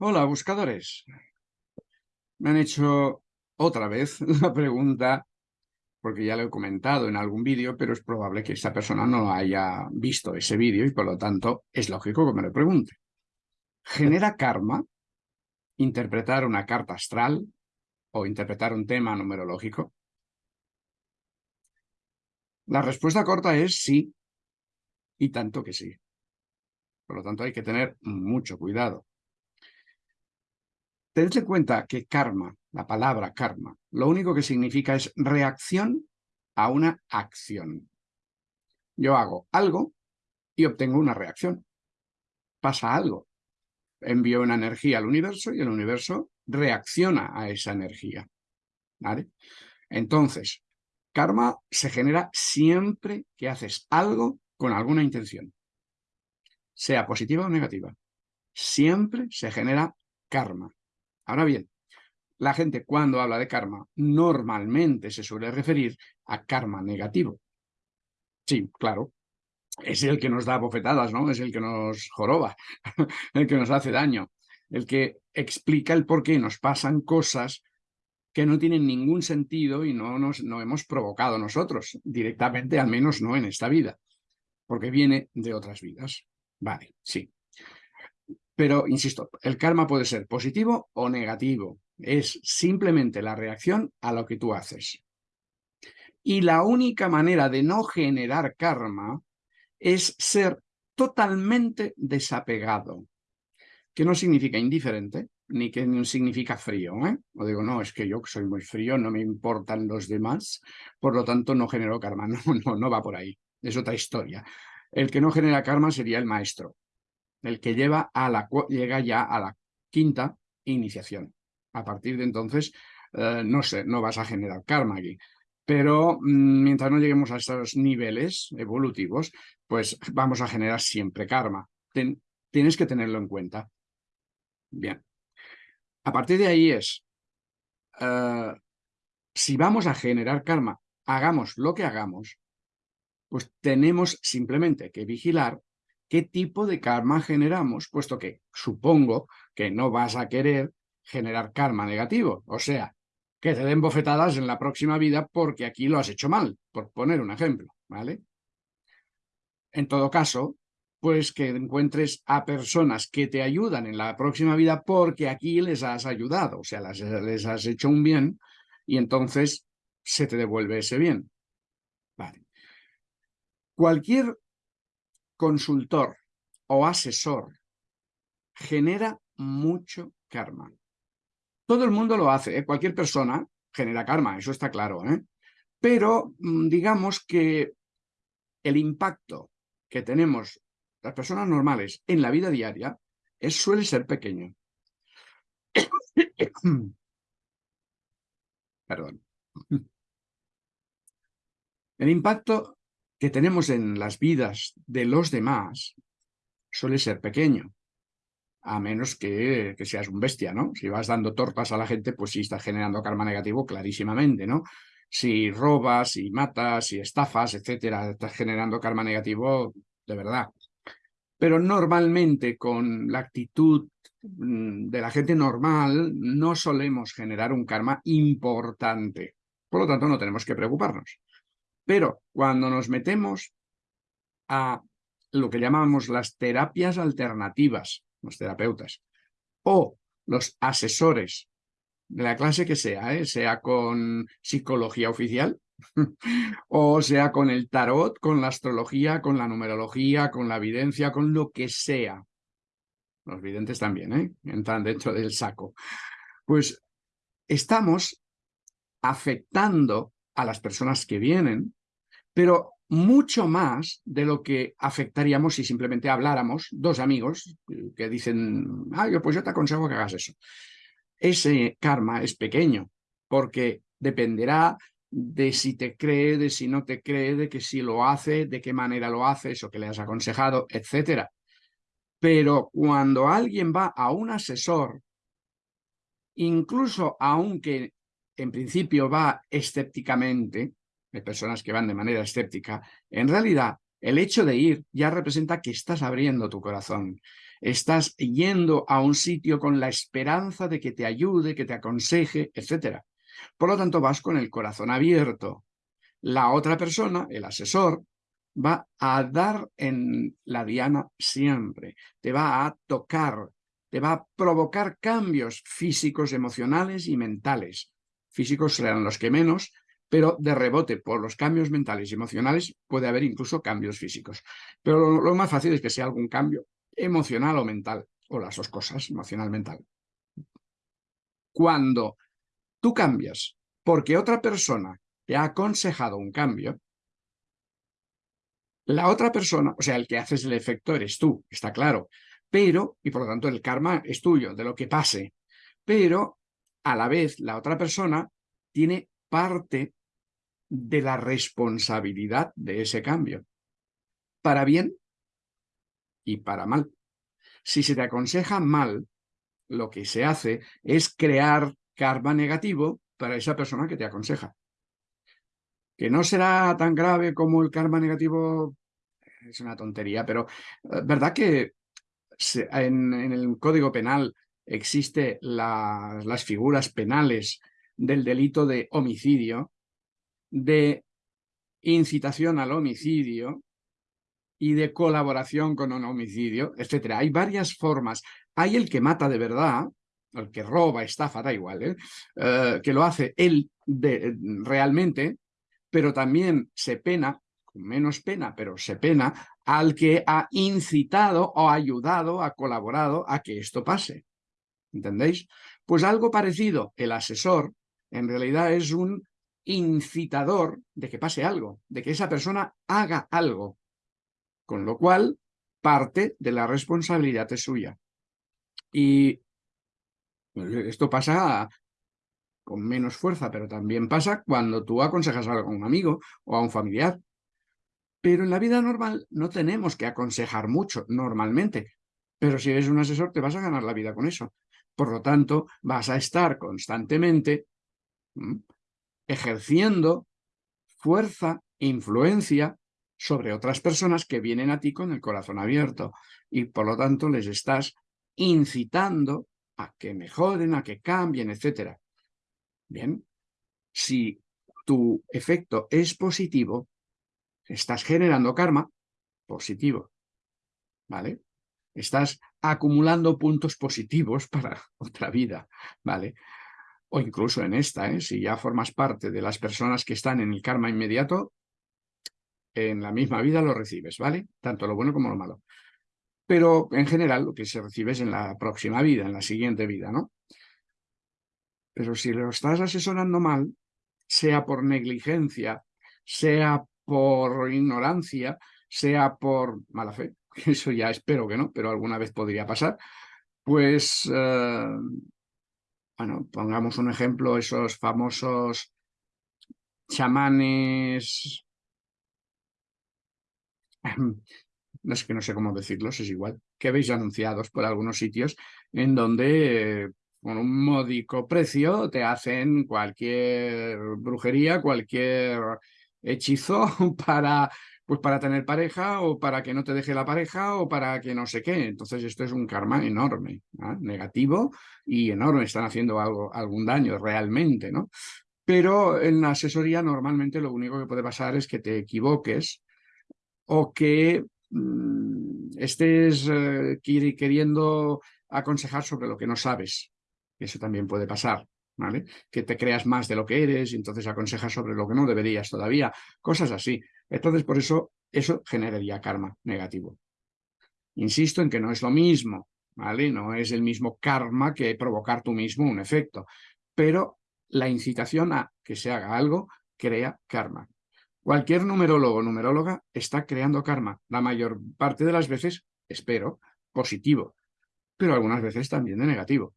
Hola, buscadores. Me han hecho otra vez la pregunta, porque ya lo he comentado en algún vídeo, pero es probable que esta persona no haya visto ese vídeo y por lo tanto es lógico que me lo pregunte. ¿Genera karma interpretar una carta astral o interpretar un tema numerológico? La respuesta corta es sí, y tanto que sí. Por lo tanto hay que tener mucho cuidado. Tened en cuenta que karma, la palabra karma, lo único que significa es reacción a una acción. Yo hago algo y obtengo una reacción. Pasa algo. Envío una energía al universo y el universo reacciona a esa energía. Entonces, karma se genera siempre que haces algo con alguna intención. Sea positiva o negativa. Siempre se genera karma. Ahora bien, la gente cuando habla de karma normalmente se suele referir a karma negativo. Sí, claro, es el que nos da bofetadas, ¿no? Es el que nos joroba, el que nos hace daño, el que explica el por qué nos pasan cosas que no tienen ningún sentido y no nos no hemos provocado nosotros, directamente, al menos no en esta vida, porque viene de otras vidas. Vale, sí. Pero, insisto, el karma puede ser positivo o negativo. Es simplemente la reacción a lo que tú haces. Y la única manera de no generar karma es ser totalmente desapegado. Que no significa indiferente, ni que significa frío. ¿eh? O digo, no, es que yo soy muy frío, no me importan los demás, por lo tanto no genero karma. No, no va por ahí. Es otra historia. El que no genera karma sería el maestro, el que lleva a la, llega ya a la quinta iniciación. A partir de entonces, eh, no sé, no vas a generar karma aquí. Pero mm, mientras no lleguemos a estos niveles evolutivos, pues vamos a generar siempre karma. tienes que tenerlo en cuenta. Bien. A partir de ahí es, eh, si vamos a generar karma, hagamos lo que hagamos, pues tenemos simplemente que vigilar qué tipo de karma generamos, puesto que supongo que no vas a querer generar karma negativo, o sea, que te den bofetadas en la próxima vida porque aquí lo has hecho mal, por poner un ejemplo, ¿vale? En todo caso, pues que encuentres a personas que te ayudan en la próxima vida porque aquí les has ayudado, o sea, les has hecho un bien y entonces se te devuelve ese bien. Cualquier consultor o asesor genera mucho karma. Todo el mundo lo hace, ¿eh? cualquier persona genera karma, eso está claro. ¿eh? Pero mm, digamos que el impacto que tenemos las personas normales en la vida diaria es, suele ser pequeño. Perdón. El impacto que tenemos en las vidas de los demás suele ser pequeño, a menos que, seas un bestia, ¿no? Si vas dando tortas a la gente, pues sí estás generando karma negativo clarísimamente, ¿no? Si robas, si matas, si estafas, etcétera, estás generando karma negativo de verdad. Pero normalmente con la actitud mm, de la gente normal no solemos generar un karma importante. Por lo tanto, no tenemos que preocuparnos. Pero cuando nos metemos a lo que llamamos las terapias alternativas, los terapeutas, o los asesores de la clase que sea, ¿eh? sea con psicología oficial, o sea con el tarot, con la astrología, con la numerología, con la evidencia, con lo que sea. Los videntes también, ¿eh? entran dentro del saco. Pues estamos afectando a las personas que vienen pero mucho más de lo que afectaríamos si simplemente habláramos dos amigos que dicen, ah, pues yo te aconsejo que hagas eso. Ese karma es pequeño, porque dependerá de si te cree, de si no te cree, de que si lo hace, de qué manera lo hace, eso que le has aconsejado, etc. Pero cuando alguien va a un asesor, incluso aunque en principio va escépticamente, personas que van de manera escéptica, en realidad el hecho de ir ya representa que estás abriendo tu corazón Estás yendo a un sitio con la esperanza de que te ayude, que te aconseje, etc. Por lo tanto, vas con el corazón abierto. La otra persona, el asesor, va a dar en la diana siempre. Te va a tocar, te va a provocar cambios físicos, emocionales y mentales. Físicos serán los que menos, pero de rebote por los cambios mentales y emocionales puede haber incluso cambios físicos. Pero lo, más fácil es que sea algún cambio emocional o mental, o las dos cosas, emocional-mental. Cuando tú cambias porque otra persona te ha aconsejado un cambio, la otra persona, o sea, el que haces el efecto eres tú, está claro, pero, y por lo tanto el karma es tuyo, de lo que pase, pero a la vez la otra persona tiene parte de la responsabilidad de ese cambio, para bien y para mal. Si se te aconseja mal, lo que se hace es crear karma negativo para esa persona que te aconseja. Que no será tan grave como el karma negativo, es una tontería, pero eh, ¿verdad que en, el Código Penal existe las figuras penales del delito de homicidio? De incitación al homicidio y de colaboración con un homicidio, etc. Hay varias formas. Hay el que mata de verdad, el que roba, estafa, da igual, ¿eh? Eh, que lo hace él de, realmente, pero también se pena, menos pena, pero se pena, al que ha incitado o ayudado, ha colaborado a que esto pase. ¿Entendéis? Pues algo parecido, el asesor, en realidad es un incitador de que pase algo, de que esa persona haga algo, con lo cual parte de la responsabilidad es suya. Y esto pasa con menos fuerza, pero también pasa cuando tú aconsejas algo a un amigo o a un familiar. Pero en la vida normal no tenemos que aconsejar mucho, normalmente. Pero si eres un asesor te vas a ganar la vida con eso. Por lo tanto, vas a estar constantemente ejerciendo fuerza e influencia sobre otras personas que vienen a ti con el corazón abierto y por lo tanto les estás incitando a que mejoren, a que cambien, etc. Bien, si tu efecto es positivo, estás generando karma positivo, ¿vale? Estás acumulando puntos positivos para otra vida, ¿vale? O incluso en esta, ¿eh? si ya formas parte de las personas que están en el karma inmediato, en la misma vida lo recibes, ¿vale? Tanto lo bueno como lo malo. Pero en general lo que se recibe es en la próxima vida, en la siguiente vida, ¿no? Pero si lo estás asesorando mal, sea por negligencia, sea por ignorancia, sea por mala fe, eso ya espero que no, pero alguna vez podría pasar, pues eh, bueno, pongamos un ejemplo, esos famosos chamanes, no sé, que no sé cómo decirlos, es igual, que veis anunciados por algunos sitios en donde con un módico precio te hacen cualquier brujería, cualquier hechizo para pues para tener pareja o para que no te deje la pareja o para que no sé qué. Entonces esto es un karma enorme, negativo y enorme. Están haciendo algo, algún daño realmente, ¿no? Pero en la asesoría normalmente lo único que puede pasar es que te equivoques o que mm, estés eh, queriendo aconsejar sobre lo que no sabes. Eso también puede pasar. ¿Vale? Que te creas más de lo que eres y entonces aconsejas sobre lo que no deberías todavía, cosas así. Entonces, por eso, eso generaría karma negativo. Insisto en que no es lo mismo, ¿vale? No es el mismo karma que provocar tú mismo un efecto, pero la incitación a que se haga algo crea karma. Cualquier numerólogo o numeróloga está creando karma. La mayor parte de las veces, espero, positivo, pero algunas veces también de negativo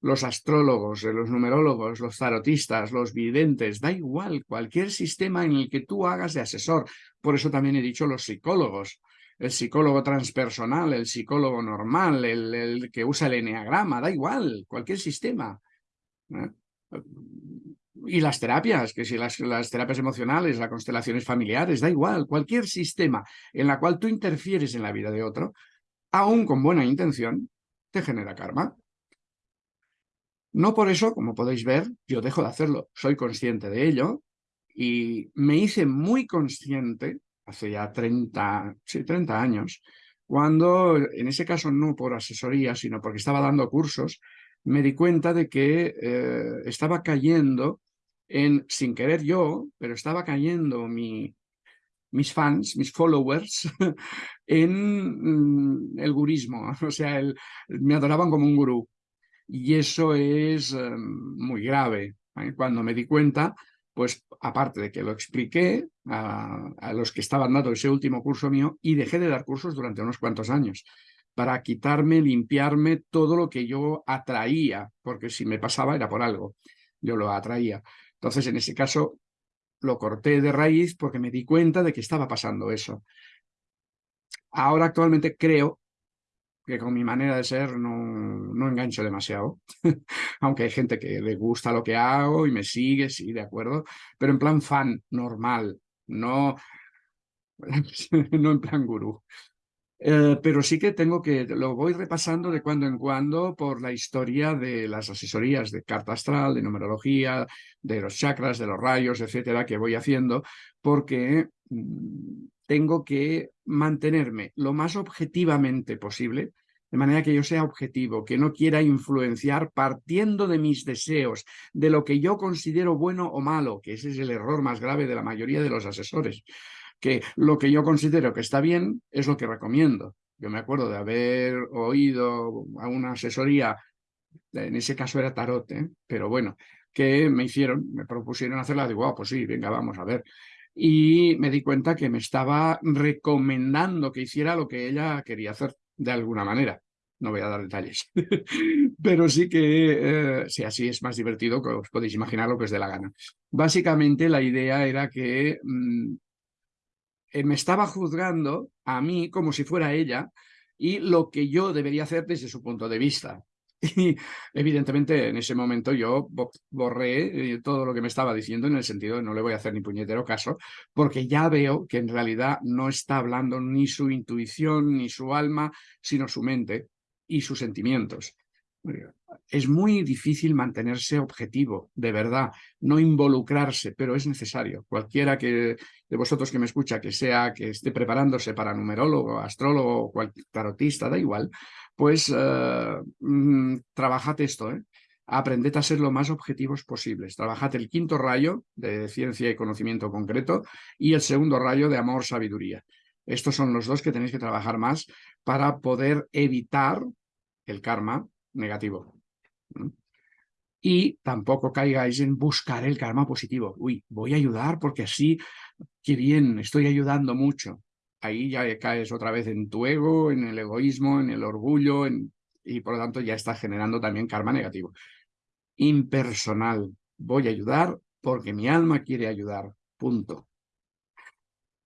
los astrólogos, eh, los numerólogos, los tarotistas, los videntes, da igual, cualquier sistema en el que tú hagas de asesor. Por eso también he dicho los psicólogos, el psicólogo transpersonal, el psicólogo normal, el, que usa el eneagrama, da igual, cualquier sistema. ¿eh? Y las terapias, que si las, las terapias emocionales, las constelaciones familiares, da igual, cualquier sistema en la cual tú interfieres en la vida de otro, aún con buena intención, te genera karma. No por eso, como podéis ver, yo dejo de hacerlo. Soy consciente de ello y me hice muy consciente hace ya 30, sí, 30 años, cuando, en ese caso no por asesoría, sino porque estaba dando cursos, me di cuenta de que eh, estaba cayendo en, sin querer yo, pero estaba cayendo mi, mis fans, mis followers, en mm, el gurismo. O sea, me adoraban como un gurú. Y eso es em, muy grave. Cuando me di cuenta, pues aparte de que lo expliqué a, a, los que estaban dando ese último curso mío y dejé de dar cursos durante unos cuantos años para quitarme, limpiarme todo lo que yo atraía, porque si me pasaba era por algo, yo lo atraía. Entonces, en ese caso, lo corté de raíz porque me di cuenta de que estaba pasando eso. Ahora actualmente creo que con mi manera de ser no, no engancho demasiado, aunque hay gente que le gusta lo que hago y me sigue, sí, de acuerdo, pero en plan fan, normal, no, no en plan gurú. Eh, pero sí que tengo que, lo voy repasando de cuando en cuando por la historia de las asesorías de carta astral, de numerología, de los chakras, de los rayos, etcétera, que voy haciendo, porque mm, tengo que mantenerme lo más objetivamente posible, de manera que yo sea objetivo, que no quiera influenciar partiendo de mis deseos, de lo que yo considero bueno o malo, que ese es el error más grave de la mayoría de los asesores que lo que yo considero que está bien es lo que recomiendo. Yo me acuerdo de haber oído a una asesoría, en ese caso era tarot, ¿eh? pero bueno, que me hicieron, me propusieron hacerla, digo, oh, pues sí, venga, vamos a ver. Y me di cuenta que me estaba recomendando que hiciera lo que ella quería hacer, de alguna manera. No voy a dar detalles, pero sí que, eh, si así es más divertido, que os podéis imaginar lo que es de la gana. Básicamente la idea era que mm, eh, me estaba juzgando a mí como si fuera ella y lo que yo debería hacer desde su punto de vista. Y evidentemente en ese momento yo borré eh, todo lo que me estaba diciendo en el sentido de no le voy a hacer ni puñetero caso, porque ya veo que en realidad no está hablando ni su intuición ni su alma, sino su mente y sus sentimientos es muy difícil mantenerse objetivo, de verdad, no involucrarse, pero es necesario. Cualquiera que de vosotros que me escucha, que sea, que esté preparándose para numerólogo, astrólogo, tarotista, da igual, pues uh, mm, trabajad esto, ¿eh? aprended a ser lo más objetivos posibles. Trabajad el quinto rayo de ciencia y conocimiento concreto y el segundo rayo de amor, sabiduría. Estos son los dos que tenéis que trabajar más para poder evitar el karma negativo. Y tampoco caigáis en buscar el karma positivo. Uy, voy a ayudar porque así, qué bien, estoy ayudando mucho. Ahí ya caes otra vez en tu ego, en el egoísmo, en el orgullo, y por lo tanto ya estás generando también karma negativo. Impersonal, voy a ayudar porque mi alma quiere ayudar, punto.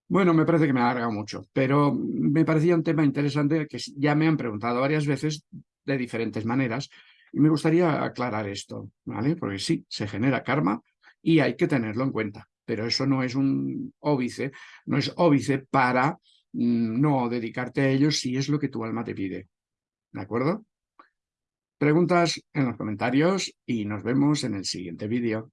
Bueno, me parece que me ha alargado mucho, pero me parecía un tema interesante que ya me han preguntado varias veces de diferentes maneras y me gustaría aclarar esto, ¿vale? Porque sí, se genera karma y hay que tenerlo en cuenta, pero eso no es un óbice, no es óbice para mm, no dedicarte a ello si es lo que tu alma te pide, ¿de acuerdo? Preguntas en los comentarios y nos vemos en el siguiente vídeo.